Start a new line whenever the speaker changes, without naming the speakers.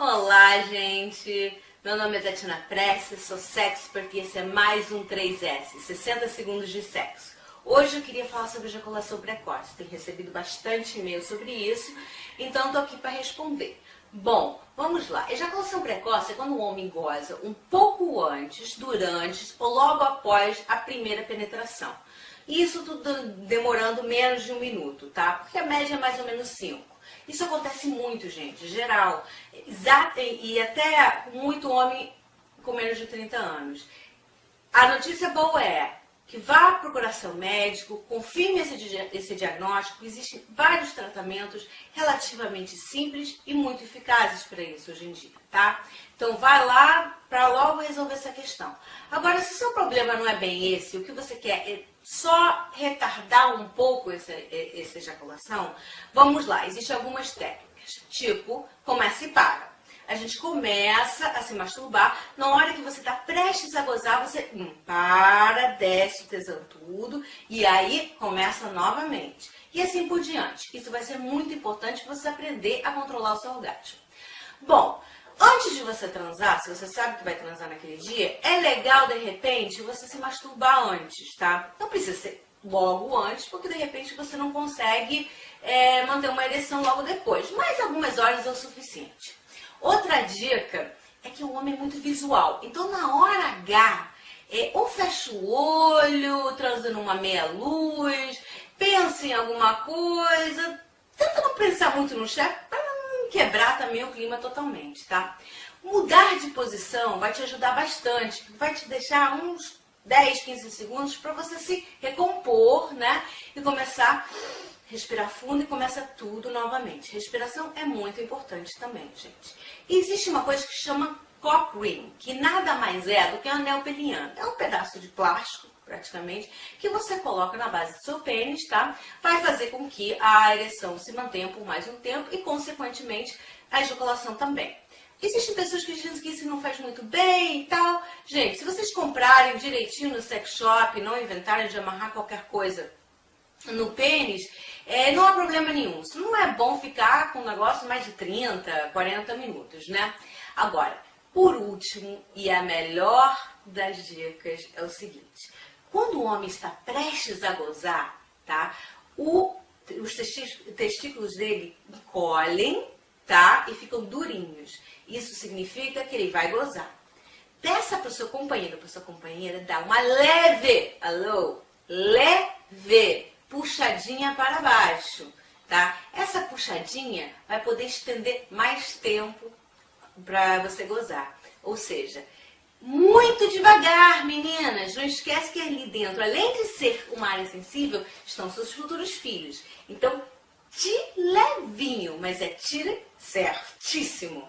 Olá, gente! Meu nome é Tatiana Prestes, sou sexpert e esse é mais um 3S, 60 segundos de sexo. Hoje eu queria falar sobre ejaculação precoce. Tenho recebido bastante e-mail sobre isso, então estou aqui para responder. Bom, vamos lá. Ejaculação precoce é quando o homem goza um pouco antes, durante ou logo após a primeira penetração. Isso tudo demorando menos de um minuto, tá? Porque a média é mais ou menos 5. Isso acontece muito, gente, geral. E até muito homem com menos de 30 anos. A notícia boa é que vá procurar seu médico, confirme esse, esse diagnóstico. Existem vários tratamentos relativamente simples e muito eficazes para isso hoje em dia, tá? Então vai lá para logo resolver essa questão. Agora, se o seu problema não é bem esse, o que você quer é só retardar um pouco essa, essa ejaculação, vamos lá, existem algumas técnicas, tipo, começa e para. A gente começa a se masturbar, na hora que você está prestes a gozar, você hum, para, desce o tesão tudo, e aí começa novamente. E assim por diante. Isso vai ser muito importante você aprender a controlar o seu orgasmo. Bom, Antes de você transar, se você sabe que vai transar naquele dia, é legal, de repente, você se masturbar antes, tá? Não precisa ser logo antes, porque de repente você não consegue é, manter uma ereção logo depois. Mas algumas horas é o suficiente. Outra dica é que o homem é muito visual. Então, na hora H, é, ou fecha o olho, transa numa meia luz, pensa em alguma coisa, tenta não pensar muito no chefe, quebrar também o clima totalmente, tá? Mudar de posição vai te ajudar bastante, vai te deixar uns 10, 15 segundos para você se recompor, né? E começar respirar fundo e começa tudo novamente. Respiração é muito importante também, gente. E existe uma coisa que chama cock ring, que nada mais é do que um anel peniano. É um pedaço de plástico praticamente, que você coloca na base do seu pênis, tá? Vai fazer com que a ereção se mantenha por mais um tempo e, consequentemente, a ejaculação também. Existem pessoas que dizem que isso não faz muito bem e tal. Gente, se vocês comprarem direitinho no sex shop, não inventarem de amarrar qualquer coisa no pênis, é, não há problema nenhum. Não é bom ficar com um negócio mais de 30, 40 minutos, né? Agora, por último, e a melhor das dicas é o seguinte. Quando o homem está prestes a gozar, tá? O, os testículos dele encolhem, tá? E ficam durinhos. Isso significa que ele vai gozar. Peça para o seu companheiro, para sua companheira, dar uma leve, alô, leve, puxadinha para baixo, tá? Essa puxadinha vai poder estender mais tempo para você gozar. Ou seja, muito devagar, meninas. Não esquece que ali dentro, além de ser uma área sensível, estão seus futuros filhos. Então, te levinho, mas é tire certíssimo.